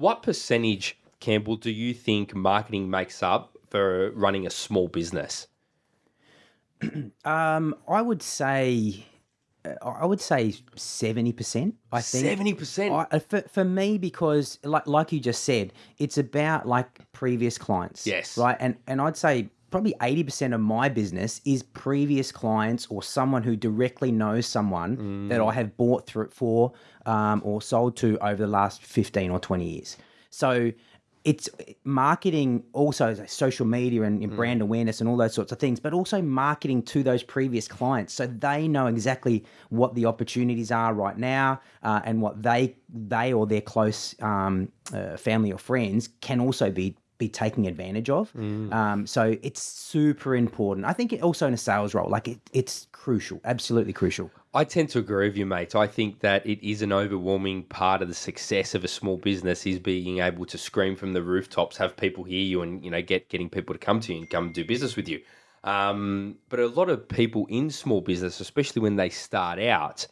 What percentage, Campbell, do you think marketing makes up for running a small business? Um, I would say, uh, I would say seventy percent. I think Seventy percent. I, uh, for, for me because like like you just said, it's about like previous clients. Yes. Right. And and I'd say probably eighty percent of my business is previous clients or someone who directly knows someone that I have bought through for um, or sold to over the last fifteen or twenty years. So it's marketing also like social media and, and brand awareness and all those sorts of things, but also marketing to those previous clients so they know exactly what the opportunities are right now uh, and what they they or their close um, uh, family or friends can also be be taking advantage of. Um, so it's super important. I think it also in a sales role, like it, it's crucial, absolutely crucial. I tend to agree with you, mate. I think that it is an overwhelming part of the success of a small business is being able to scream from the rooftops, have people hear you, and you know get getting people to come to you and come do business with you. Um, but a lot of people in small business, especially when they start out,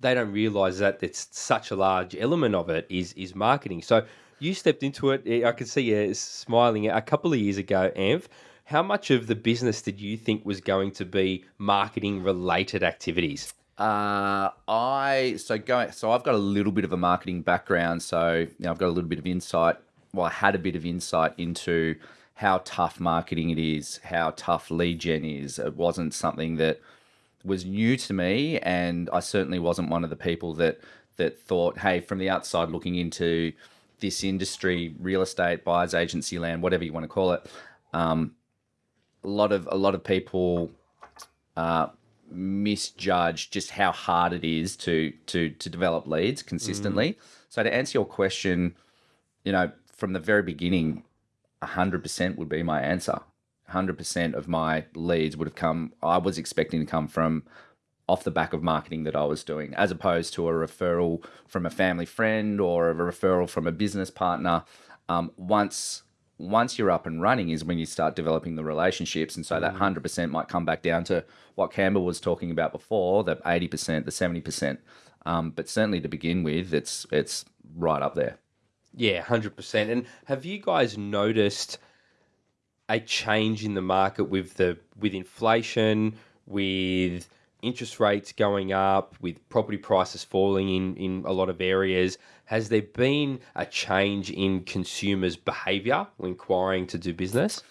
they don't realize that it's such a large element of it is is marketing. So you stepped into it. I could see you smiling a couple of years ago, Ant. How much of the business did you think was going to be marketing related activities? Uh, I so going so I've got a little bit of a marketing background, so you know, I've got a little bit of insight. Well, I had a bit of insight into how tough marketing it is, how tough lead gen is. It wasn't something that was new to me, and I certainly wasn't one of the people that that thought, hey, from the outside looking into this industry, real estate, buyers agency land, whatever you want to call it. Um, a lot of a lot of people uh, misjudge just how hard it is to to to develop leads consistently. So to answer your question, you know, from the very beginning, hundred percent would be my answer. Hundred percent of my leads would have come. I was expecting to come from off the back of marketing that I was doing, as opposed to a referral from a family friend or a referral from a business partner. Um, once once you're up and running is when you start developing the relationships, and so that hundred percent might come back down to what Campbell was talking about before, the eighty percent, the seventy percent. Um, but certainly to begin with, it's it's right up there. Yeah, hundred percent. And have you guys noticed a change in the market with the with inflation, with interest rates going up, with property prices falling in in a lot of areas? Has there been a change in consumers' behaviour when inquiring to do business?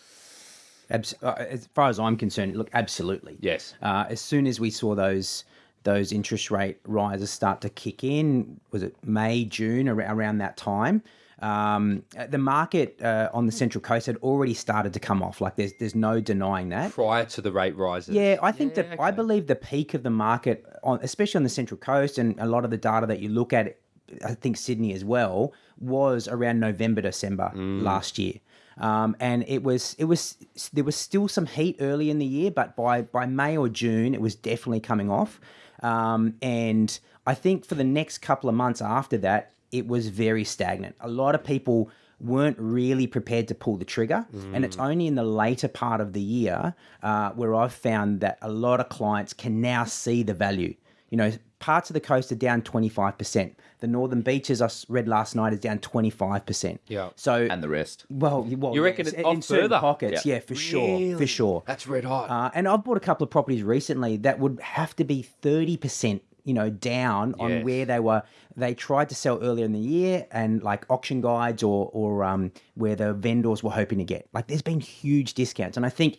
Uh, as far as I'm concerned, look, absolutely. Yes. Uh, as soon as we saw those those interest rate rises start to kick in, was it May, June, around that time? Um, uh, the market uh, on the Central Coast had already started to come off. Like there's there's no denying that. Prior to the rate rises. Yeah, I think that I believe the peak of the market, on, especially on the Central Coast, and a lot of the data that you look at, I think Sydney as well, was around November, December last year. Um, and it was it was there was still some heat early in the year, but by by May or June, it was definitely coming off. Um, and I think for the next couple of months after that, it was very stagnant. A lot of people weren't really prepared to pull the trigger, and it's only in the later part of the year uh, where I've found that a lot of clients can now see the value. You know, parts of the coast are down twenty five percent. The northern beaches I read last night is down twenty five percent. Yeah. So And the rest. well, well, You reckon it's in off certain further? pockets, Yeah. yeah, for sure, for sure. That's red hot. Uh, and I've bought a couple of properties recently that would have to be thirty percent, you know, down on Yes. where they were. They tried to sell earlier in the year, and like auction guides or or um, where the vendors were hoping to get. Like, there's been huge discounts, and I think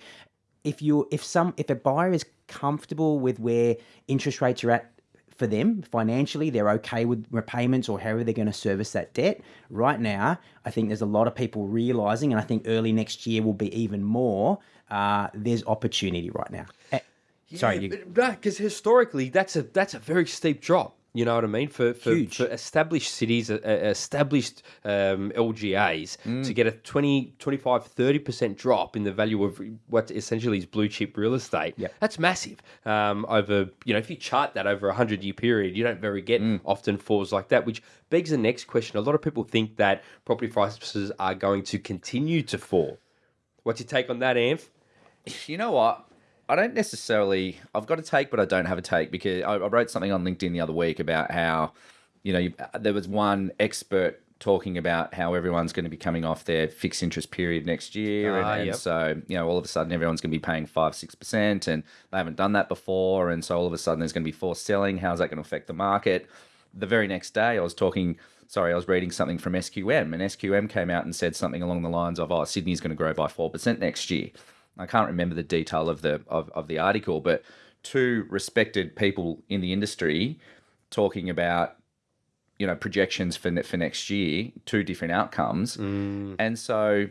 if you if some if a buyer is comfortable with where interest rates are at for them financially, they're okay with repayments or however they're going to service that debt. Right now, I think there's a lot of people realizing, and I think early next year will be even more. Uh, there's opportunity right now. Eh, Sorry, you, because historically that's a that's a very steep drop. You know what I mean? For for, Huge. for established cities, uh, uh, established um, LGAs, Mm. to get a 20, 25, 30% drop in the value of what essentially is blue chip real estate, Yep. that's massive. Um, over, you know, if you chart that over a 100 year period, you don't very get Mm. often falls like that, which begs the next question. A lot of people think that property prices are going to continue to fall. What's your take on that, Ant? You know what? I don't necessarily. I've got a take, but I don't have a take because I, I wrote something on LinkedIn the other week about how, you know, you, there was one expert talking about how everyone's going to be coming off their fixed interest period next year, and, Ah, and yep. so you know all of a sudden everyone's going to be paying five six percent, and they haven't done that before, and so all of a sudden there's going to be forced selling. How's that going to affect the market? The very next day, I was talking. Sorry, I was reading something from SQM, and SQM came out and said something along the lines of, "Oh, Sydney's going to grow by four percent next year." I can't remember the detail of the of, of the article, but two respected people in the industry talking about you know projections for ne- for next year, two different outcomes, mm. and so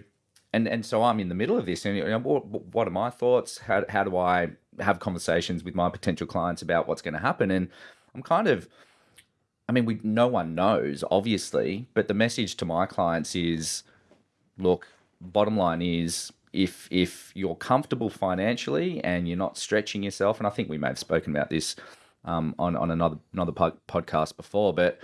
and and so I'm in the middle of this, and you know, what, what are my thoughts? How how do I have conversations with my potential clients about what's going to happen? And I'm kind of I mean, we no one knows, obviously, but the message to my clients is, look, bottom line is if if you're comfortable financially and you're not stretching yourself, and I think we may have spoken about this um, on on another another pod, podcast before, but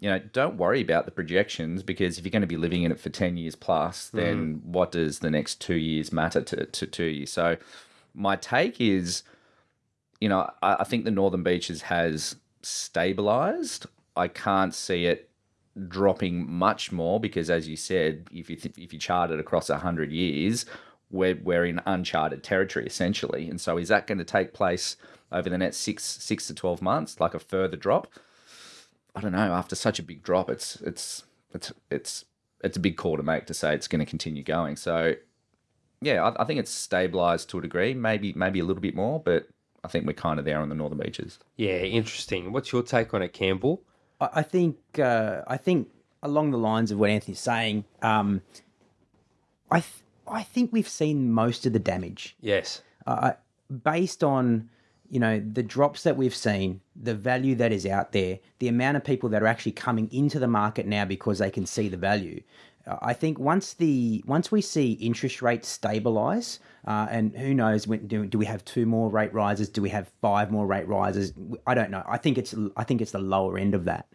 you know, don't worry about the projections because if you're going to be living in it for ten years plus, then what does the next two years matter to to, to you? So, my take is you know, I, I think the Northern Beaches has stabilized. I can't see it dropping much more because, as you said, if you if you chart it across hundred years, we're we're in uncharted territory essentially. And so, is that going to take place over the next six six to twelve months, like a further drop? I don't know. After such a big drop, it's it's it's it's it's a big call to make to say it's going to continue going. So, yeah, I, I think it's stabilized to a degree, maybe maybe a little bit more, but I think we're kind of there on the northern beaches. Yeah, interesting. What's your take on it, Campbell? I think uh, I think along the lines of what Anthony's saying, um, I th- I think we've seen most of the damage Yes. uh, based on you know the drops that we've seen, the value that is out there, the amount of people that are actually coming into the market now because they can see the value. I think once the once we see interest rates stabilize, uh, and who knows when do, do we have two more rate rises? Do we have five more rate rises? I don't know. I think it's I think it's the lower end of that.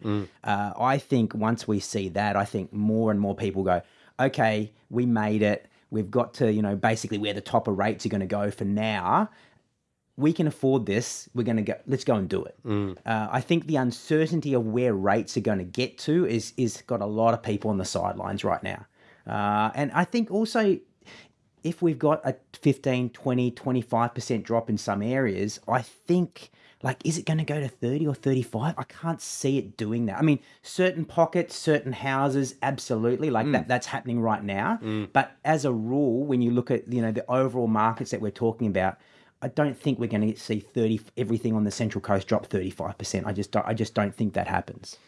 Uh, I think once we see that, I think more and more people go, okay, we made it. We've got to you know basically where the top of rates are going to go for now we can afford this. We're going to go. Let's go and do it. Uh, I think the uncertainty of where rates are going to get to is is got a lot of people on the sidelines right now. Uh, and I think also if we've got a 15, 20, 25% drop in some areas, I think like is it going to go to 30 or 35? I can't see it doing that. I mean, certain pockets, certain houses absolutely like that that's happening right now, but as a rule when you look at, you know, the overall markets that we're talking about, I don't think we're going to see 30 everything on the central coast drop 35%. I just don't I just don't think that happens.